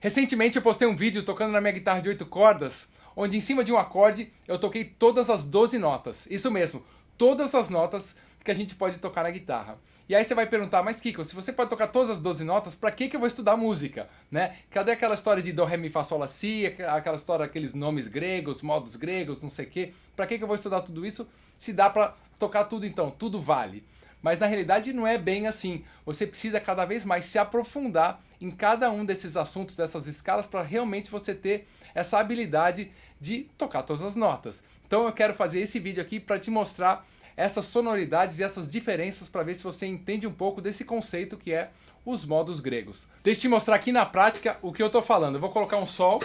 Recentemente eu postei um vídeo tocando na minha guitarra de 8 cordas, onde em cima de um acorde eu toquei todas as 12 notas. Isso mesmo, todas as notas que a gente pode tocar na guitarra. E aí você vai perguntar, mas Kiko, se você pode tocar todas as 12 notas, para que, que eu vou estudar música? Né? Cadê aquela história de Do, Ré, Mi, Fá, Sol, Lá, Si, aquela história daqueles nomes gregos, modos gregos, não sei o quê? Para que, que eu vou estudar tudo isso se dá para tocar tudo então? Tudo vale. Mas na realidade não é bem assim. Você precisa cada vez mais se aprofundar em cada um desses assuntos, dessas escalas, para realmente você ter essa habilidade de tocar todas as notas. Então eu quero fazer esse vídeo aqui para te mostrar essas sonoridades e essas diferenças para ver se você entende um pouco desse conceito que é os modos gregos. Deixa eu te mostrar aqui na prática o que eu estou falando. Eu vou colocar um Sol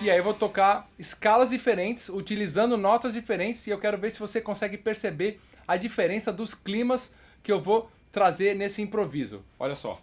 e aí eu vou tocar escalas diferentes, utilizando notas diferentes e eu quero ver se você consegue perceber a diferença dos climas que eu vou trazer nesse improviso. Olha só.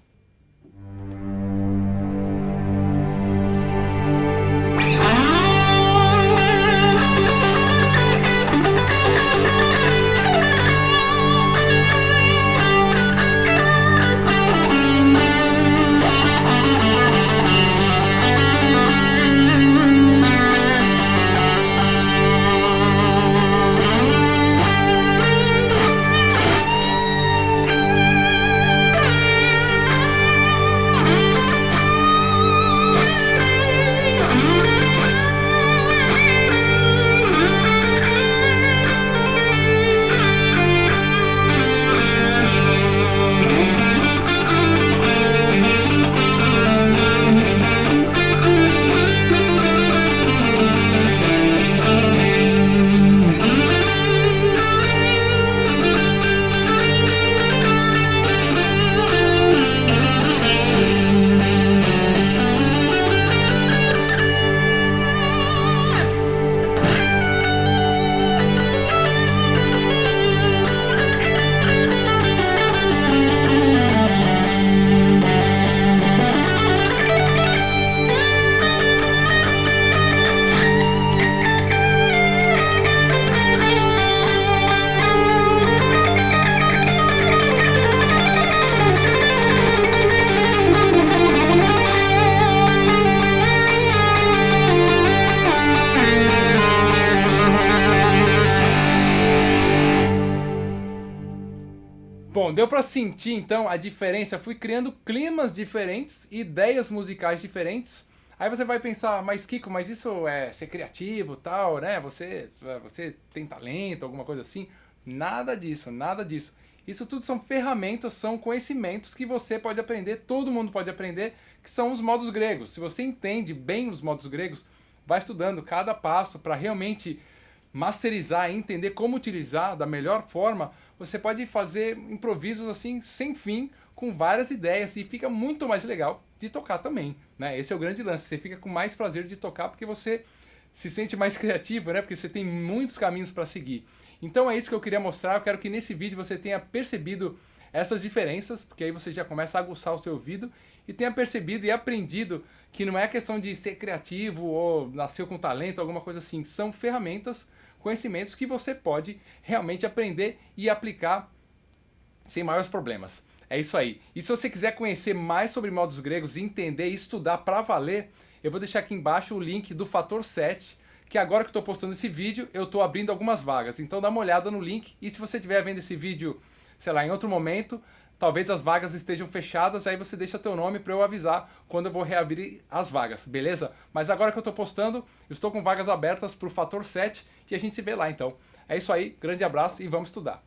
Bom, deu para sentir então a diferença. Fui criando climas diferentes, ideias musicais diferentes. Aí você vai pensar, mas Kiko, mas isso é ser criativo tal, né? Você, você tem talento, alguma coisa assim? Nada disso, nada disso. Isso tudo são ferramentas, são conhecimentos que você pode aprender, todo mundo pode aprender, que são os modos gregos. Se você entende bem os modos gregos, vai estudando cada passo para realmente masterizar, entender como utilizar da melhor forma, você pode fazer improvisos assim sem fim, com várias ideias e fica muito mais legal de tocar também, né? Esse é o grande lance, você fica com mais prazer de tocar porque você se sente mais criativo, né? Porque você tem muitos caminhos para seguir. Então é isso que eu queria mostrar, eu quero que nesse vídeo você tenha percebido essas diferenças, porque aí você já começa a aguçar o seu ouvido e tenha percebido e aprendido que não é questão de ser criativo ou nascer com talento, alguma coisa assim, são ferramentas conhecimentos que você pode realmente aprender e aplicar sem maiores problemas. É isso aí. E se você quiser conhecer mais sobre modos gregos, entender e estudar para valer, eu vou deixar aqui embaixo o link do Fator 7, que agora que estou postando esse vídeo, eu estou abrindo algumas vagas. Então dá uma olhada no link e se você estiver vendo esse vídeo, sei lá, em outro momento, talvez as vagas estejam fechadas, aí você deixa teu nome para eu avisar quando eu vou reabrir as vagas, beleza? Mas agora que eu estou postando, estou com vagas abertas para o Fator 7 e a gente se vê lá então. É isso aí, grande abraço e vamos estudar.